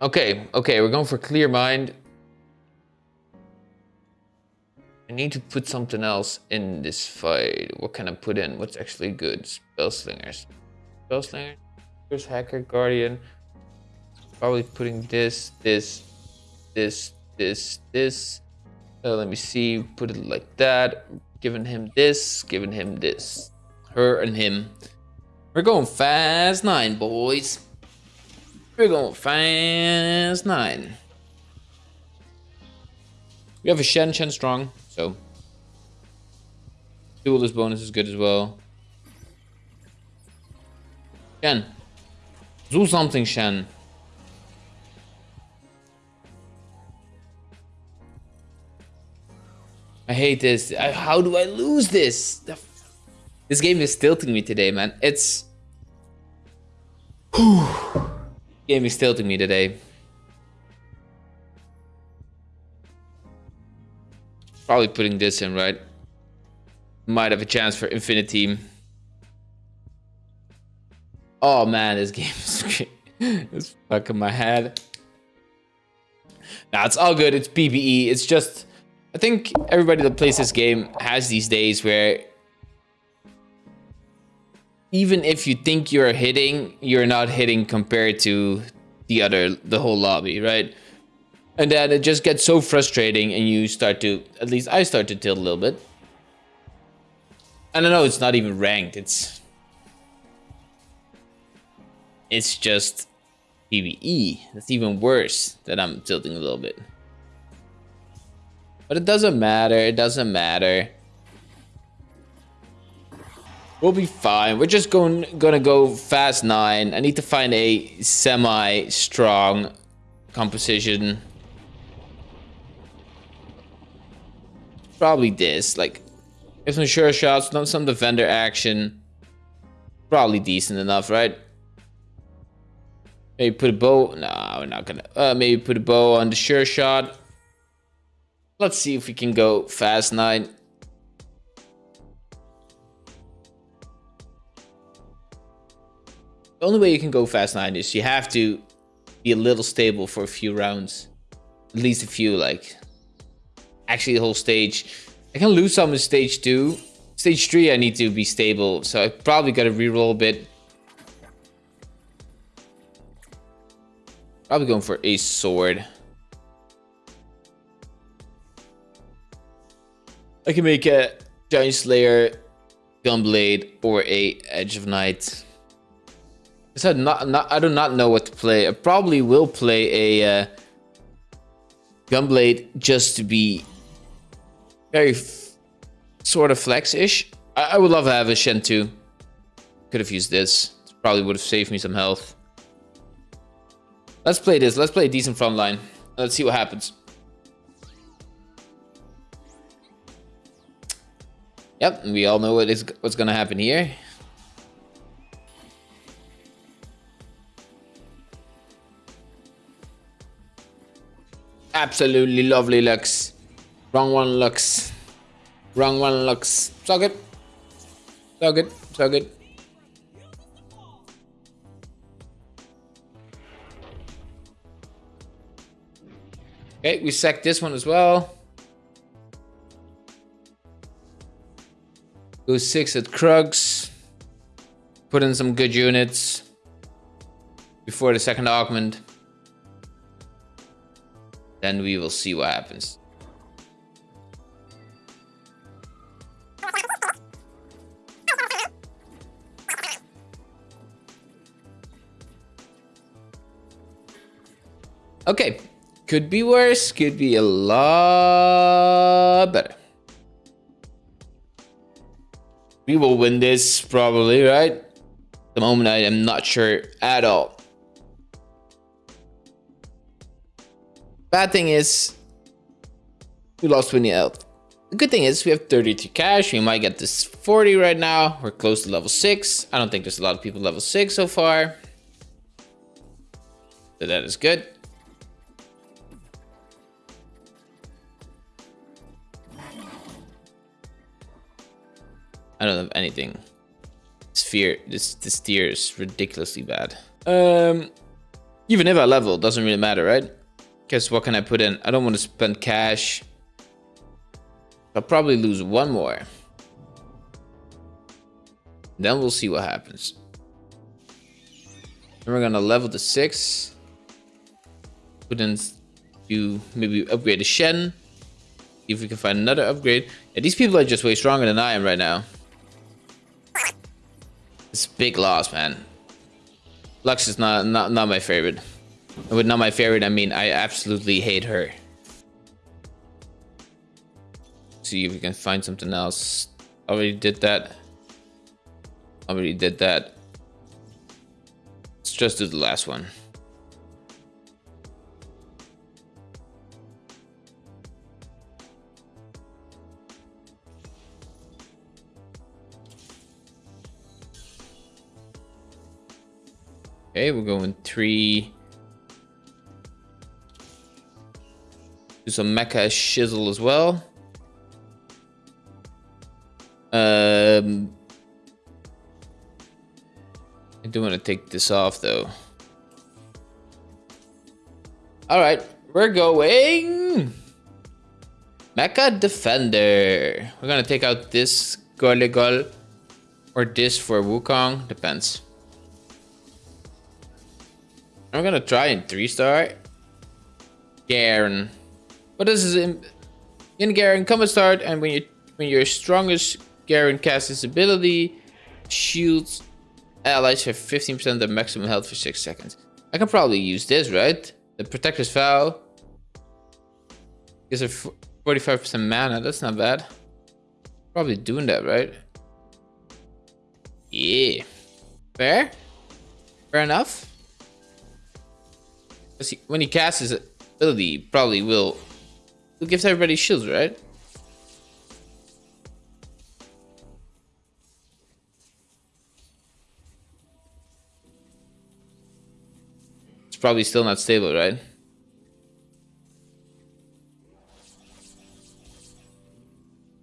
Okay, okay, we're going for clear mind. I need to put something else in this fight. What can I put in? What's actually good? Spellslingers. Spellslinger? Here's Hacker, Guardian. Probably putting this, this, this, this, this. Uh, let me see. Put it like that. Giving him this, giving him this. Her and him. We're going fast nine, boys. We're going fast nine. We have a Shen, Shen strong, so. Duelist bonus is good as well. Shen. Do something, Shen. I hate this. I, how do I lose this? This game is tilting me today, man. It's... Whew. Game is tilting me today. Probably putting this in, right? Might have a chance for Infinity. Oh man, this game is it's fucking my head. Nah, it's all good. It's PBE. It's just... I think everybody that plays this game has these days where even if you think you're hitting, you're not hitting compared to the other, the whole lobby, right? And then it just gets so frustrating and you start to, at least I start to tilt a little bit. I don't know, it's not even ranked, it's... It's just PvE. That's even worse that I'm tilting a little bit. But it doesn't matter, it doesn't matter. We'll be fine. We're just going gonna go fast nine. I need to find a semi-strong composition. Probably this. Like, get some sure shots, not some defender action. Probably decent enough, right? Maybe put a bow. No, we're not gonna. Uh, maybe put a bow on the sure shot. Let's see if we can go fast nine. The only way you can go fast 9 is you have to be a little stable for a few rounds. At least a few, like... Actually, the whole stage. I can lose some in stage 2. Stage 3, I need to be stable, so I probably gotta reroll a bit. Probably going for a sword. I can make a Giant Slayer, Gunblade, or a Edge of Night. I said not, not, I do not know what to play. I probably will play a uh, Gunblade just to be very sort of flex-ish. I, I, would love to have a Shen 2. Could have used this. Probably would have saved me some health. Let's play this. Let's play a decent front line. Let's see what happens. Yep, we all know what is what's gonna happen here. Absolutely lovely looks. Wrong one looks. Wrong one looks. So good. So good. So good. Okay, we sacked this one as well. Go six at Krugs. Put in some good units before the second augment. Then we will see what happens. Okay, could be worse, could be a lot better. We will win this probably, right? The moment I am not sure at all. Bad thing is, we lost 20 health. The good thing is we have 32 cash. We might get this 40 right now. We're close to level 6. I don't think there's a lot of people level 6 so far. So that is good. I don't have anything. Sphere, this this tier is ridiculously bad. Um, Even if I level, doesn't really matter, right? Because what can I put in? I don't want to spend cash. I'll probably lose one more. Then we'll see what happens. Then we're gonna level to six. Put in you maybe upgrade the Shen. See if we can find another upgrade. Yeah, these people are just way stronger than I am right now. It's big loss, man. Lux is not not not my favorite. With not my favorite, I mean I absolutely hate her. See if we can find something else. Already did that. Already did that. Let's just do the last one. Okay, we're going three. Do some mecha shizzle as well. Um, I do want to take this off though. All right, we're going Mecha Defender. We're gonna take out this Goligal or this for Wukong, depends. I'm gonna try in three star. Garen. Is this in, in Garen? Come and start, and when you when your strongest Garen casts his ability, shields allies have 15% of their maximum health for 6 seconds. I can probably use this, right? The Protector's Vow. Gives her 45% mana, that's not bad. Probably doing that, right? Yeah. Fair? Fair enough? He, when he casts his ability, probably will, will gives everybody shields, right? It's probably still not stable, right?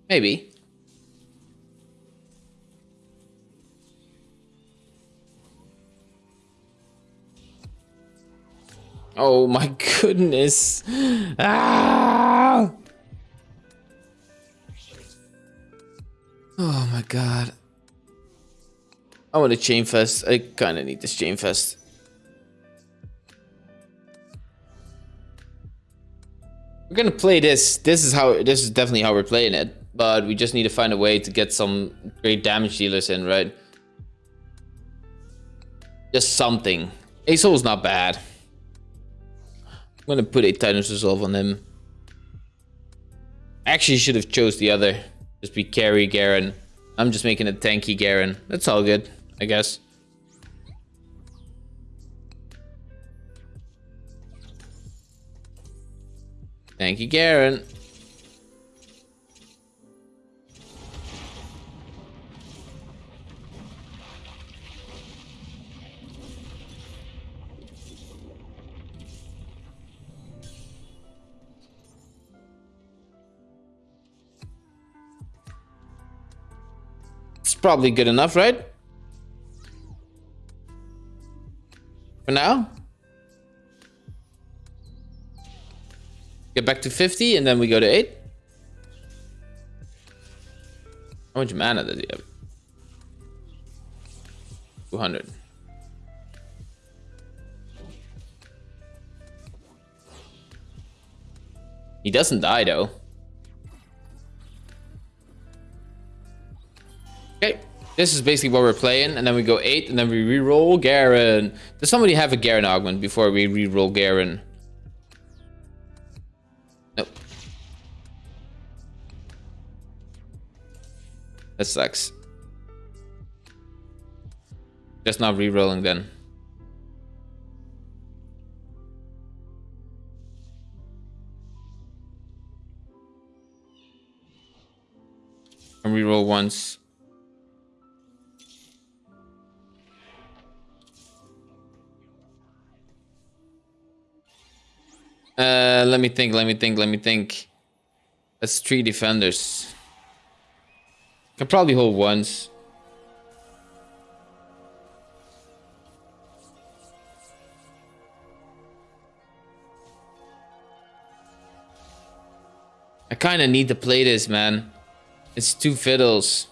Maybe. Oh my goodness. Ah! Oh my god. I want a Chain Vest. I kind of need this Chain Vest. We're gonna play this. This is how. This is definitely how we're playing it. But we just need to find a way to get some great damage dealers in, right? Just something. is not bad. I'm gonna put a Titan's Resolve on him. Actually, should have chose the other. Just be carry Garen. I'm just making a tanky Garen. That's all good, I guess. Thank you, Garen. Probably good enough, right? For now? Get back to 50 and then we go to 8. How much mana does he have? 200. He doesn't die though. This is basically what we're playing, and then we go 8, and then we re-roll Garen. Does somebody have a Garen augment before we re-roll Garen? Nope. That sucks. Just not re-rolling then. And re-roll once. Uh, let me think, let me think, let me think. That's three defenders. Can probably hold once. I kind of need to play this, man. It's two fiddles.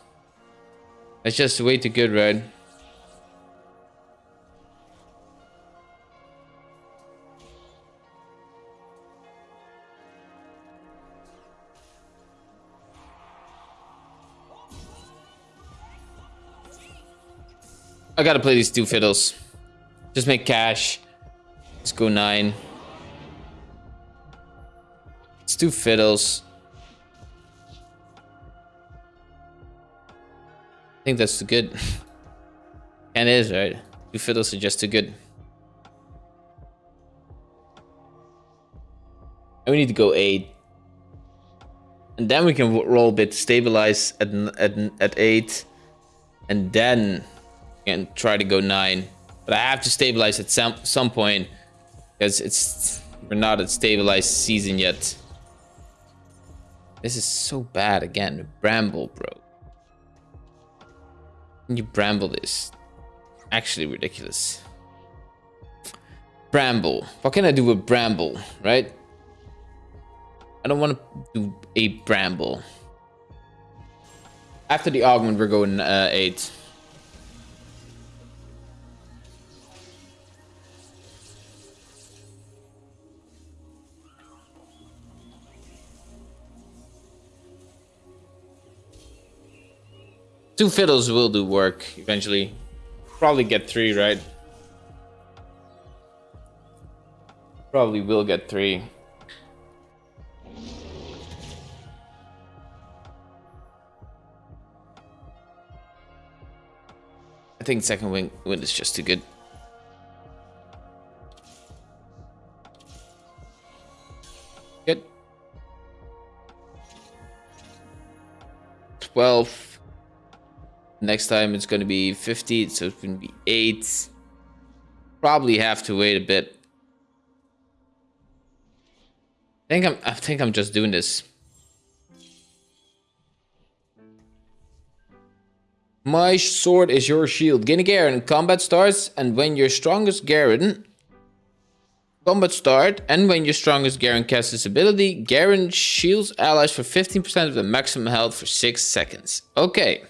That's just way too good, right? I gotta play these two fiddles. Just make cash. Let's go nine. It's two fiddles. I think that's too good. and it is, right? Two fiddles are just too good. And we need to go eight. And then we can roll a bit, stabilize at, at, at eight. And then and try to go nine. But I have to stabilize at some some point because it's we're not at stabilized season yet. This is so bad again. Bramble, bro. You bramble this. Actually ridiculous. Bramble. What can I do with bramble, right? I don't want to do a bramble. After the augment, we're going uh, 8. Two fiddles will do work eventually. Probably get three, right? Probably will get three. I think second wing wind is just too good. Good. 12. Next time it's going to be 50, so it's going to be 8. Probably have to wait a bit. I think I'm I think I'm just doing this. My sword is your shield. Gain a Garen. Combat starts, and when your strongest Garen... Combat start, and when your strongest Garen casts this ability, Garen shields allies for 15% of the maximum health for 6 seconds. Okay.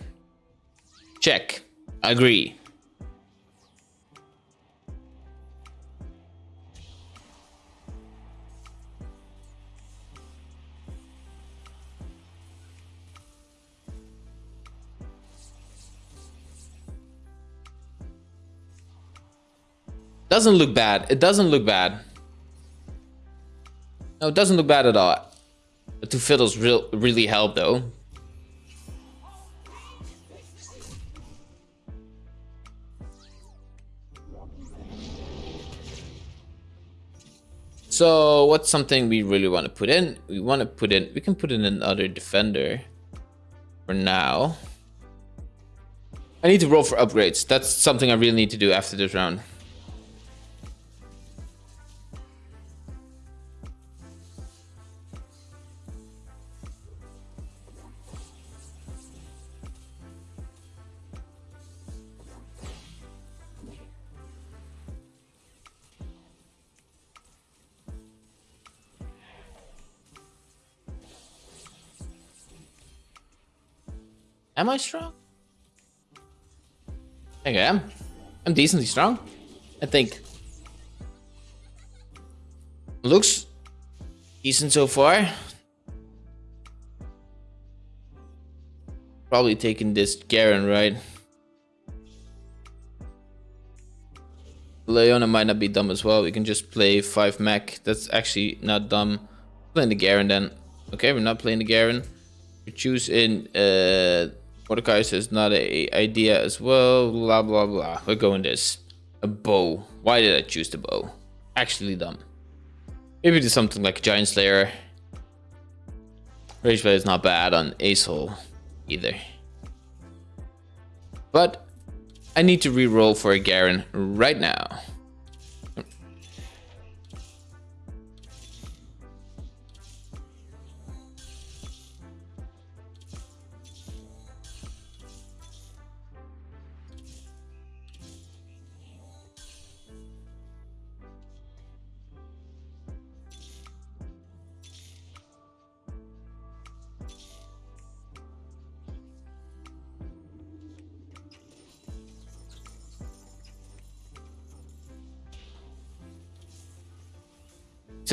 Check. Agree. Doesn't look bad. It doesn't look bad. No, it doesn't look bad at all. The two fiddles real, really help though. So what's something we really want to put in? We want to put in, we can put in another defender for now. I need to roll for upgrades. That's something I really need to do after this round. Am I strong? I think I am. I'm decently strong. I think. Looks decent so far. Probably taking this Garen, right? Leona might not be dumb as well. We can just play 5 mech. That's actually not dumb. Playing the Garen then. Okay, we're not playing the Garen. We choose in uh, Mordecai says not a idea as well. Blah blah blah. We're going this. A bow. Why did I choose the bow? Actually dumb. Maybe do something like a Giant Slayer. Rageblade is not bad on Ace either. But I need to re-roll for a Garen right now.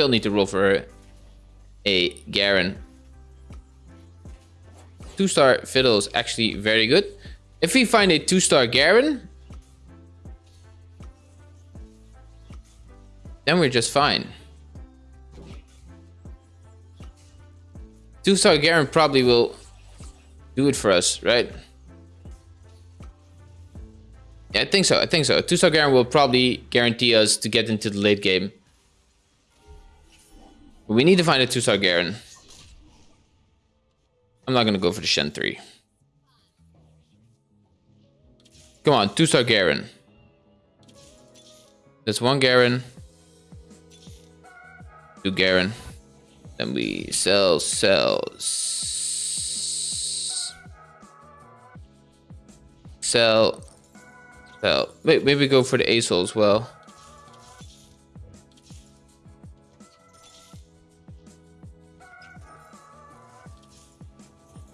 Still need to roll for a Garen. Two-star Fiddle is actually very good. If we find a two-star Garen, then we're just fine. Two-star Garen probably will do it for us, right? Yeah, I think so. I think so. Two-star Garen will probably guarantee us to get into the late game. But we need to find a two-star Garen. I'm not going to go for the Shen 3. Come on, two-star Garen. There's one Garen. Two Garen. Then we sell, sell, sell, sell. Wait, maybe go for the Aesol as well.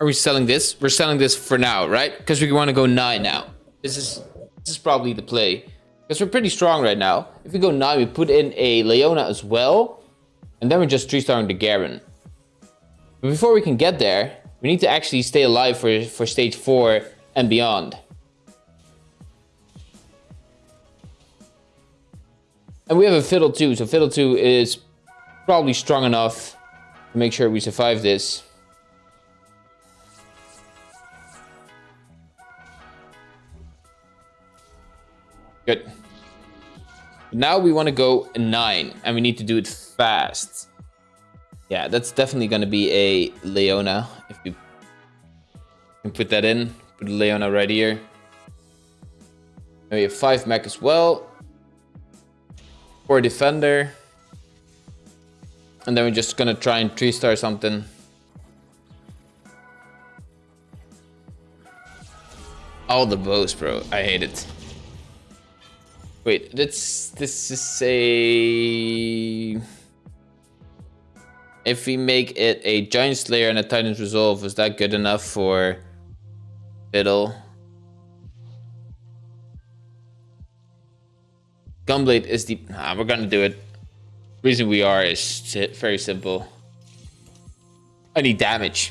Are we selling this? We're selling this for now, right? Because we want to go 9 now. This is this is probably the play. Because we're pretty strong right now. If we go 9, we put in a Leona as well. And then we're just 3-starring the Garen. But before we can get there, we need to actually stay alive for, for stage 4 and beyond. And we have a Fiddle 2, so Fiddle 2 is probably strong enough to make sure we survive this. Good. Now we want to go 9, and we need to do it fast. Yeah, that's definitely going to be a Leona, if you can put that in. Put Leona right here. And we have 5 mech as well. 4 defender. And then we're just going to try and 3-star something. All the bows, bro. I hate it. Wait, this this is a. If we make it a Giant Slayer and a Titan's Resolve, is that good enough for Fiddle? Gunblade is the. Nah, we're gonna do it. Reason we are is very simple. I need damage.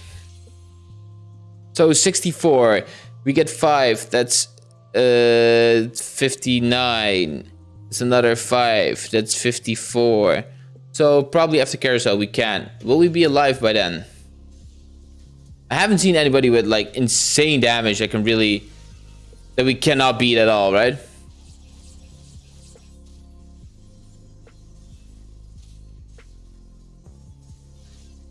So 64, we get 5, that's uh, 59. It's another 5. That's 54. So probably after carousel we can. Will we be alive by then? I haven't seen anybody with like insane damage that can really... That we cannot beat at all, right?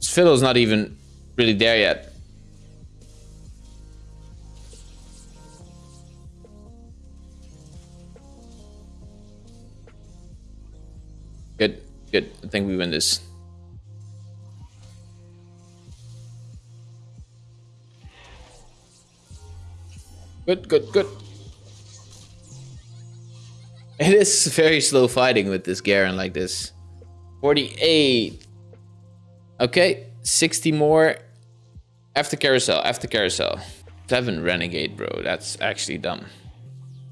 Fiddle's not even really there yet. Good. I think we win this. Good, good, good. It is very slow fighting with this Garen like this. 48. Okay, 60 more. After carousel, after carousel. 7 Renegade, bro. That's actually dumb.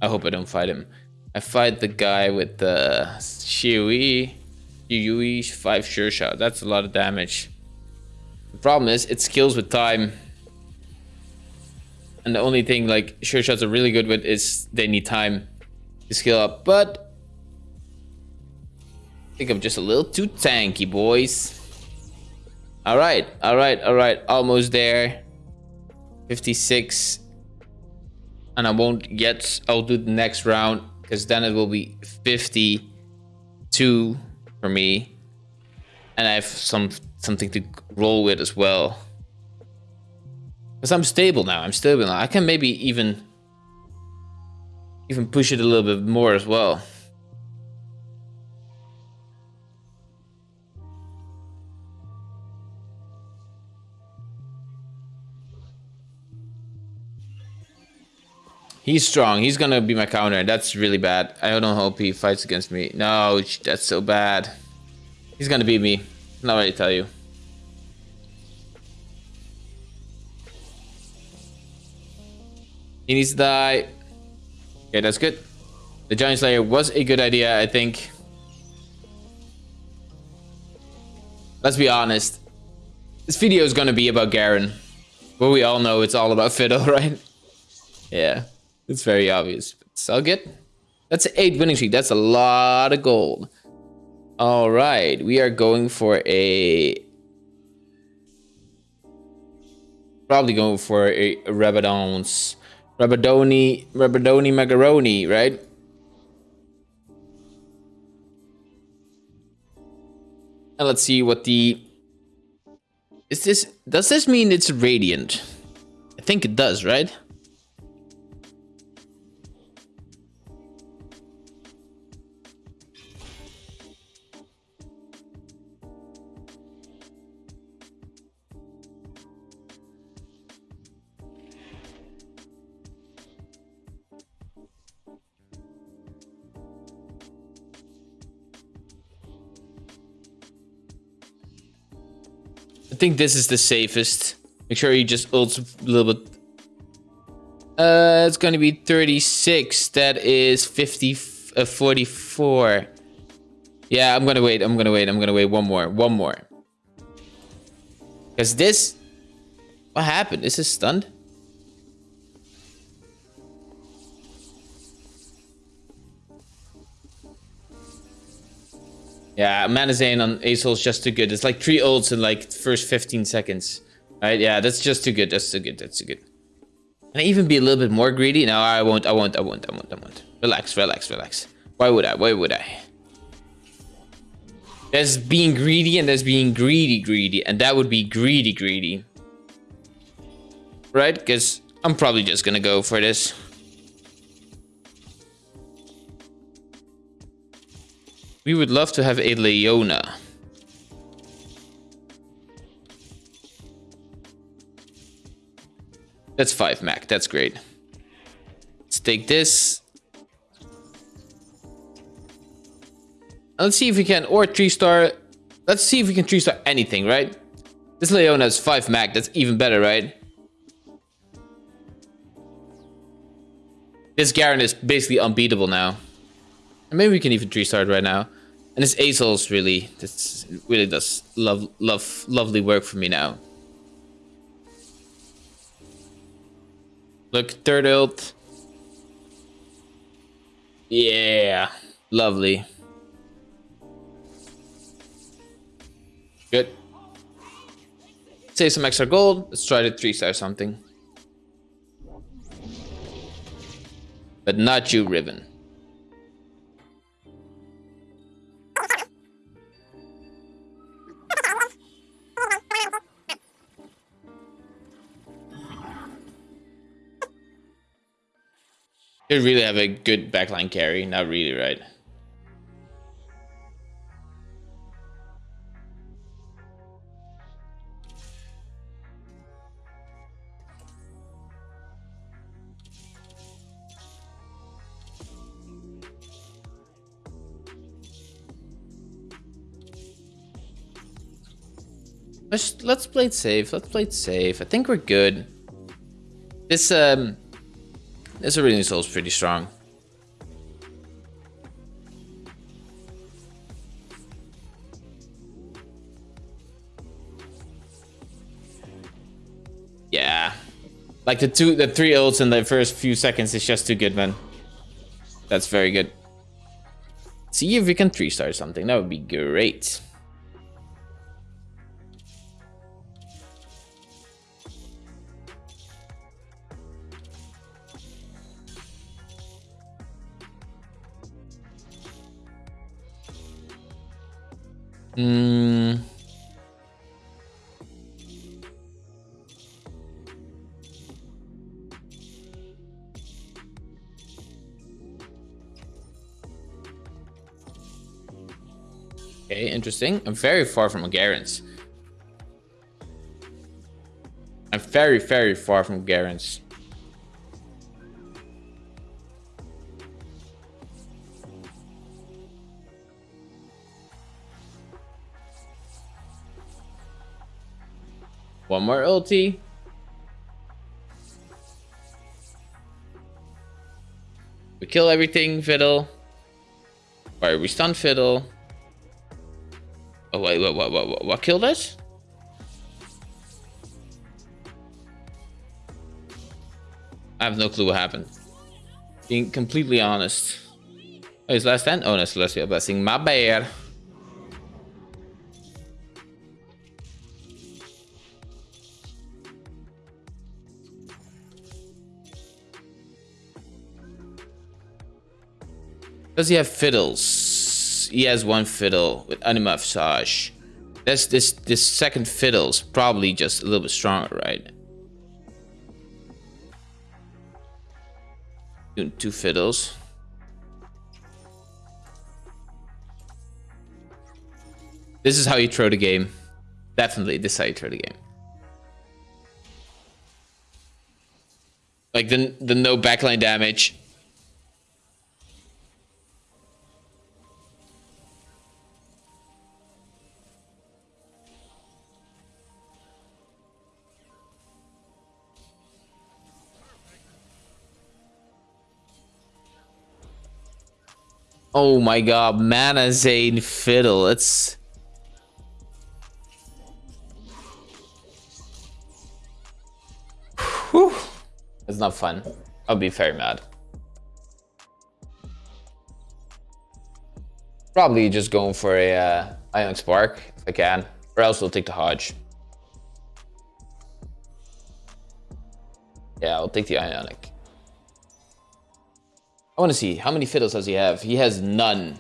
I hope I don't fight him. I fight the guy with the Shiui, Shiui 5 sure shot. That's a lot of damage. The problem is, it skills with time. And the only thing like sure shots are really good with is they need time to skill up. But I think I'm just a little too tanky, boys. All right, all right, all right. Almost there. 56. And I won't get, I'll do the next round because then it will be 52 for me. And I have some something to roll with as well. Because I'm stable now. I'm stable now. I can maybe even even push it a little bit more as well. He's strong. He's gonna be my counter. That's really bad. I don't hope he fights against me. No, that's so bad. He's gonna beat me. Not ready to tell you. He needs to die. Okay, that's good. The Giant Slayer was a good idea, I think. Let's be honest. This video is gonna be about Garen. But we all know it's all about Fiddle, right? Yeah, it's very obvious. It's all good. That's an eight winning streak. That's a lot of gold. All right, we are going for a... Probably going for a Rabadon's... Rabadoni... Rabadoni Macaroni, right? And let's see what the... Is this... Does this mean it's radiant? I think it does, right? Think this is the safest. Make sure you just ult a little bit. Uh, it's gonna be 36. That is 50, uh, 44. Yeah, I'm gonna wait. I'm gonna wait. I'm gonna wait one more. One more. Because this... What happened? Is this stunned? Yeah, Mana on Aesol is just too good. It's like three ults in like first 15 seconds. Right? Yeah, that's just too good. That's too good. That's too good. Can I even be a little bit more greedy? No, I won't. I won't. I won't. I won't. I won't. Relax, relax, relax. Why would I? Why would I? There's being greedy and there's being greedy greedy. And that would be greedy greedy. Right? Because I'm probably just gonna go for this. We would love to have a Leona. That's 5 Mac. That's great. Let's take this. Let's see if we can, or 3 star. Let's see if we can 3 star anything, right? This Leona is 5 Mac. That's even better, right? This Garen is basically unbeatable now. And maybe we can even three start right now. And this Azel's really, this really does love, love, lovely work for me now. Look, third ult. Yeah, lovely. Good. Save some extra gold. Let's try to three star something. But not you, Riven. Could really have a good backline carry. Not really, right? Let's let's play it safe. Let's play it safe. I think we're good. This um this Aurelion Sol is pretty strong. Yeah. Like the two, the three ults in the first few seconds is just too good, man. That's very good. See if we can three star something. That would be great. Mm. Okay, interesting. I'm very far from Garen's. I'm very, very far from Garen's. One more ulti. We kill everything, Fiddle. Or we stun Fiddle. Oh, wait, what, what, what, what killed us? I have no clue what happened. Being completely honest. Oh, his last stand? Oh, no, Celestial Blessing. My bad. Does he have fiddles? He has one fiddle with Anima Visage. This this this second fiddle's probably just a little bit stronger, right? Doing two fiddles. This is how you throw the game. Definitely, this is how you throw the game. Like the the no backline damage Oh my god, Mana Zane Fiddle. It's... Whew. It's not fun. I'll be very mad. Probably just going for a uh, Ionic Spark, if I can. Or else we'll take the Hodge. Yeah, I'll take the Ionic. I want to see how many fiddles does he have. He has none.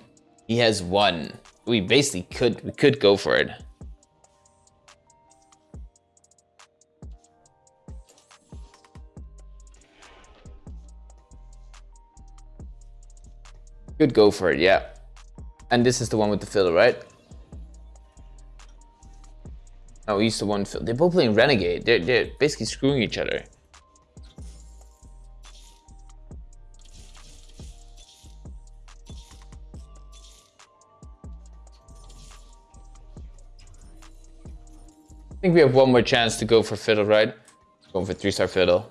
He has one. We basically could we could go for it. Could go for it, yeah. And this is the one with the fiddle, right? Oh, he's the one. Fiddle. They're both playing Renegade. They're, they're basically screwing each other. Think we have one more chance to go for Fiddle, right? Going for three-star Fiddle.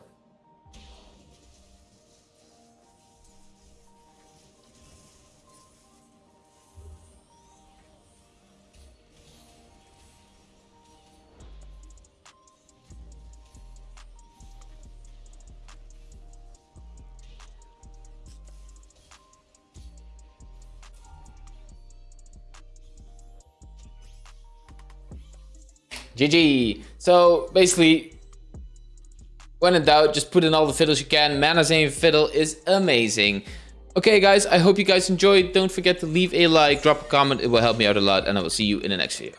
GG. So basically, when in doubt, just put in all the fiddles you can. Mana Zane Fiddle is amazing. Okay, guys, I hope you guys enjoyed. Don't forget to leave a like, drop a comment. It will help me out a lot, and I will see you in the next video.